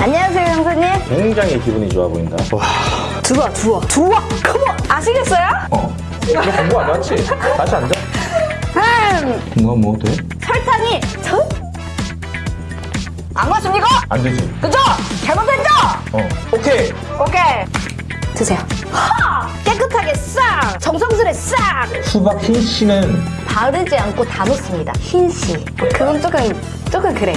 안녕하세요, 형수님. 굉장히 기분이 좋아 보인다. 와, 들어와, 들어와, 들어와. 컴온. 아시겠어요? 어. 이거 공부 안 왔지? 다시 앉아. 음, 뭐, 뭐 돼? 설탕이 전? 안 맞습니까? 안 되지. 그죠? 잘못했죠? 어. 오케이. 오케이. 드세요. 하! 깨끗하게 싹! 정성스레 싹! 수박 흰 씨는 바르지 않고 다 놓습니다. 흰 씨. 뭐 그건 조금, 조금 그래.